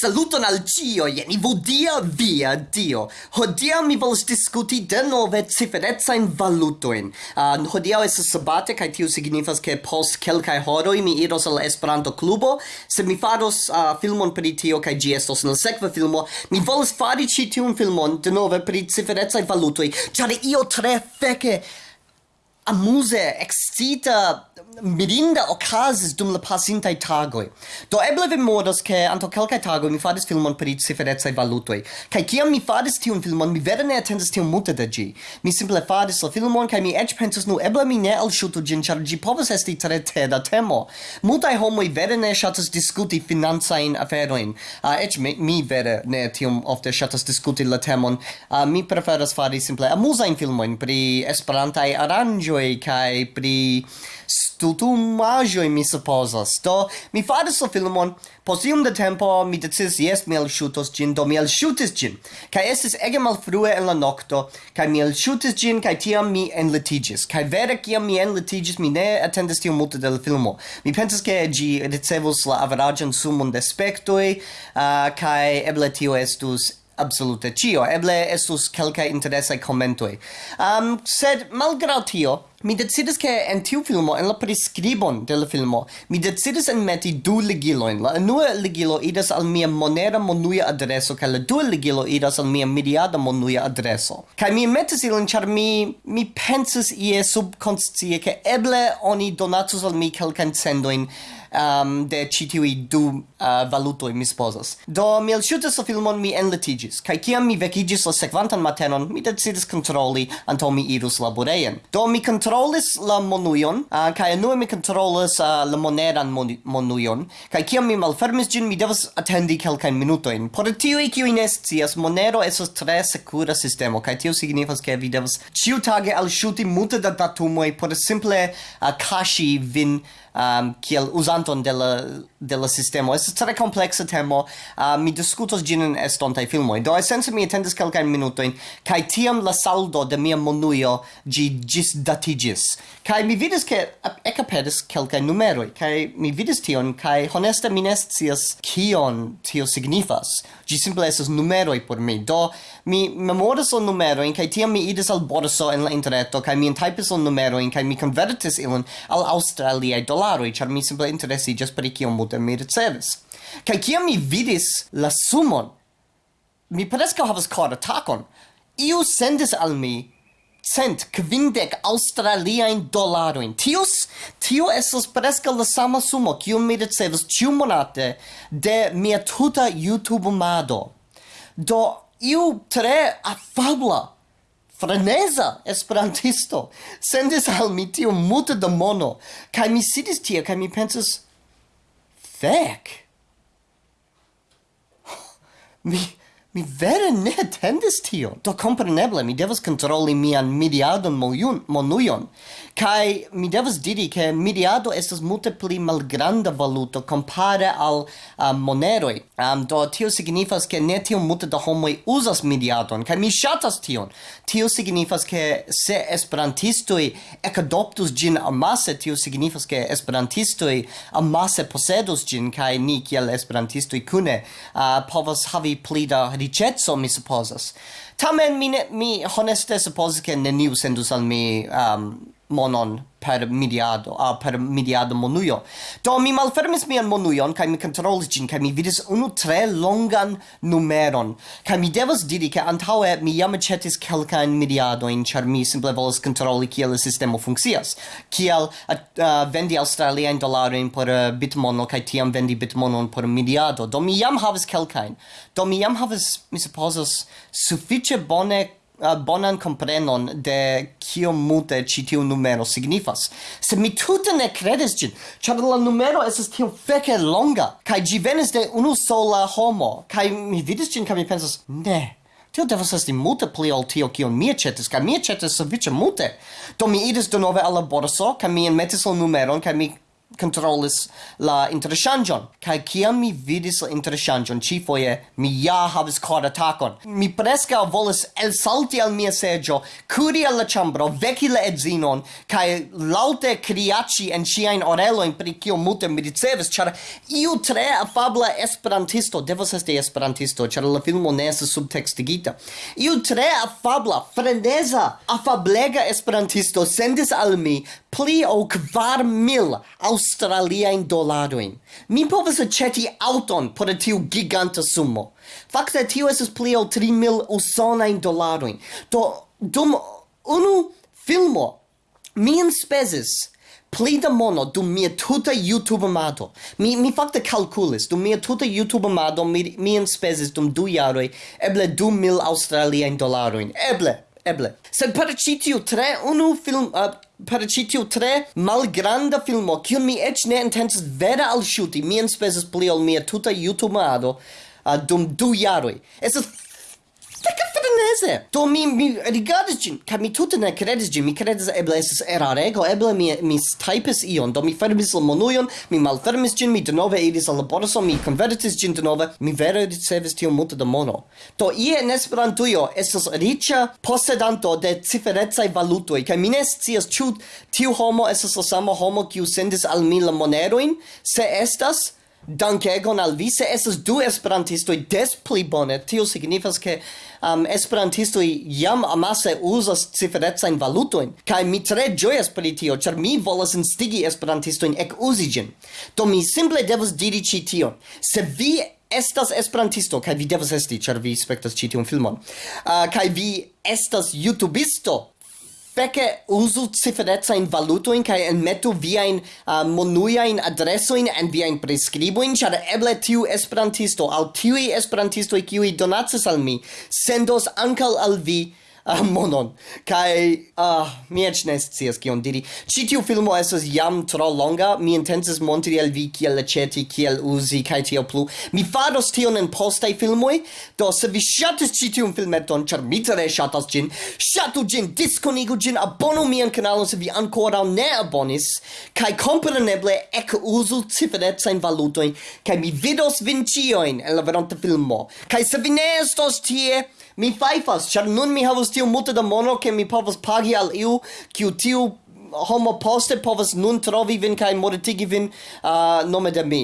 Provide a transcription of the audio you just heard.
Saluton al cio, jeni vodia via dio. Hodia mi volas discuti denove ciferezzain valutoin. Uh, ah, hodia es sabate, kai tiu signifas che post kelkai horoi mi iros al Esperanto clubo, se mi faros uh, filmon per tio, kai gi estos nel sekva filmo, mi volas fari ci tiun filmon denove per ciferezzain valutoi, Ciare io tre feke amuse, excita, mirinda okazis dum la pasintai tagoi. Do eble vi modos che anto calcai tagoi mi fadis filmon pri ciferecaj valutoi. Cai kiam mi fadis tiun filmon, mi vere ne atendis tiun multe de gi. Mi simple fadis la filmon cai mi eĉ pensis nu eble mi ne al shuto gin, char gi povas esti tre teda temo. Multai homoi vere ne shatas diskuti finanzain aferoin. Ah, uh, eĉ mi, mi vere ne tiom ofte shatas diskuti la temon. Uh, mi preferas fari simple amusain filmoin pri esperantai aranjoi, kaj pri stutumaĵoj mi supposas. Do mi faris la filmon. Post iom de tempo mi decidis jes mi elŝutos ĝin. Do mi elŝutis ĝin. Kaj estis ege malfrue en la nokto kaj mi elŝutis ĝin kaj tiam mi enlitiĝis. Kaj vere kiam mi enlitiĝis mi ne atendis tiom multe de la filmo. Mi pensas ke ĝi ricevus la averaĝan sumon de spektoj uh, kaj eble tio estus absolute cio. Eble estus kelkaj interesaj komentoj. Um, sed malgraŭ tio, mi decidis che en tiu filmo, en la prescribon de la filmo, mi decidis enmeti du ligilojn La unua ligilo idas al mia monera monuia adreso, kaj la dua ligilo idas al mia miriada monuia adreso. kaj mi metis ilin, ĉar mi, mi pensis ie subkonscie che eble oni donatus al mi kelkajn sendoin um, de citiui du uh, valutoi mi sposas. Do mi elŝutas la filmon mi enlitigis, kaj kiam mi vecigis la sequantan matenon, mi decidis controlli anto mi irus laboreien. Do mi controllis la monuion, uh, kaj enue mi controllis uh, la moneran mon monujon, kiam mi malfermis gin, mi devas attendi kelkajn minutoin. Por tiui kiuj nescias, monero esos tre secura sistemo, kaj tio signifas ke vi devas ĉiutage alŝuti multe da datumoi, por simple uh, kaŝi vin um, kiel kvanton de la de la sistemo. es tre complexa temo, uh, mi diskutos gin en estontaj filmoj. Do esence mi atendis kelkajn minutojn kaj tiam la saldo de mia monujo gi gis datigis Kaj mi vidis ke ekaperis kelkaj numeroj kaj mi vidis tion kaj honeste mi ne scias kion tio signifas. gi simple estas numeroj por mi. Do mi memoras la numerojn kaj tiam mi idis al borso en la interreto kaj mi entajpis la numerojn kaj mi konvertis ilin al aŭstraliaj dolaroj ĉar mi simple interesiĝas pri kiom multe mi ricevis. Kai kiam mi vidis la sumon, mi preskaŭ havas kor atakon. Iu sendis al mi cent kvindec australiain dolaroin. Tius, tiu estas presca la sama sumo, kiun mi ricevis ciu monate de mia tuta YouTube-mado. Do, iu tre afabla, freneza esperantisto sendis al mi tiu multe da mono, kai mi sidis tie, kai mi pensas, thick. the Mi vere ne attendis tion. Do compreneble, mi devas controlli mian mediadon moliun, monuion. Kai mi devas diri ke mediado estas multe pli malgranda valuto compare al uh, moneroi. Um, do tio signifas che ne tio multe da homoi usas mediadon, kai mi shatas tion. Tio signifas che se esperantistoi ecadoptus gin amasse, tio signifas ke esperantistoi amasse posedus gin, kai ni kiel esperantistoi kune uh, povas havi pli da ricetso, mi supposes tamen mi ne, mi honeste supposis che neniu sendus al mi um, monon per mediado a uh, per mediado monuio. Do mi malfermis mian monuion kai mi kontrolis gin kai mi vidis unu tre longan numeron. Kai mi devas diri ke antaŭe mi jam aĉetis kelkajn mediadojn ĉar mi simple volas kontroli kiel la sistemo funkcias. Kiel uh, vendi aŭstraliajn dolarojn por uh, bitmono kaj tiam vendi bitmonon por mediado. Do mi jam havas kelkajn. Do mi jam havas mi supozas sufiĉe sufiĉe bone uh, bonan comprenon de kio mute ci tiu numero signifas. Se mi tute ne credes gin, char la numero esas tiu feke longa, kai gi venis de unu sola homo, kai mi vidis gin, kai mi pensas, ne, tio devas esti multe pli ol tio kion mi aĉetis kaj mi aĉetis sufiĉe multe do mi idis denove al la borso kaj mi enmetis la numeron kaj mi controlis la interchangion. Kai kiam mi vidis la interŝanĝon ĉifoje mi ja havis cor atakon mi preskaŭ volis elsalti al mia seggio, curi al la ĉambro veki la edzinon kai laute criaci en ciain orelo in pri kio multe mi ricevis char iu tre afabla esperantisto devos esti esperantisto char la filmo ne estas subtextigita. iu tre afabla freneza afablega esperantisto sendis al mi pli o kvar mil aŭ australiain dolaroin. Mi povas aceti auton por tiu giganta sumo. Fakte tio esas pli ol 3.000 usonain dolaroin. Do, dum unu filmo, mi inspezis pli da mono dum mia tuta YouTube amado. Mi, mi fakte calculis, dum mia tuta YouTube amado mi, mi inspezis dum du jaroi eble 2.000 australiain dolaroin. Eble! eble. Sed per ĉi tiu tre unu film uh, per ĉi tiu tre malgranda filmo, kiun mi eĉ ne intencis vera alŝuti, mi enspezis pli ol mia tuta jutubado uh, dum du jaroj. Estas Freneze! Do mi, mi rigardis ĝin, kaj mi tute ne kredis ĝin, mi kredis eble estas erarego, eble mi, mi typis ion, do mi fermis la monujon, mi malfermis ĝin, mi denove iris al la borso, mi konvertis ĝin denove, mi vere ricevis tiom multe da mono. Do ie en Esperantujo estas riĉa posedanto de ciferecaj valutoj, kaj mi ne scias ĉu tiu homo estas la sama homo kiu sendis al mi la monerojn, se estas Dankegon al vi, se estas du esperantistoj des pli bone. Tio signifas ke um, esperantistoj jam amase uzas ciferecajn valutojn. Kaj mi tre ĝojas pri tio, ĉar mi volas instigi esperantistojn ek ĝin. Do mi simple devas diri ĉi tion. Se vi estas esperantisto, kaj vi devas esti, ĉar vi spektas ĉi tiun filmon, uh, kaj vi estas jutubisto, spece usu ciferezza in valuto in kai en metu via in uh, monuia in adreso in en via in prescribo in char eble tiu esperantisto al tiu esperantisto qui donatsas al mi sendos ankal al vi uh, monon. Kai, ah, uh, mi ec ne scias kion diri. Ci tiu filmo estas jam tro longa, mi intensis montri al vi kiel leceti, kiel uzi, kai tio plu. Mi faros tion en postai filmoi, do se vi shatis ci tiun filmeton, char mi tre shatas gin, shatu gin, diskonigu gin, abonu mian kanalon se vi ancora ne abonis, kai compreneble ec uzu ciferetzain valutoin, kai mi vidos vincioin en la veronta filmo. Kai se vi ne estos tie, Mi faifas, char nun mi havus tiu multe da mono ke mi povas pagi al iu, kiu tiu homo poste povas nun trovi vin kaj mortigi vin uh, nome de mi.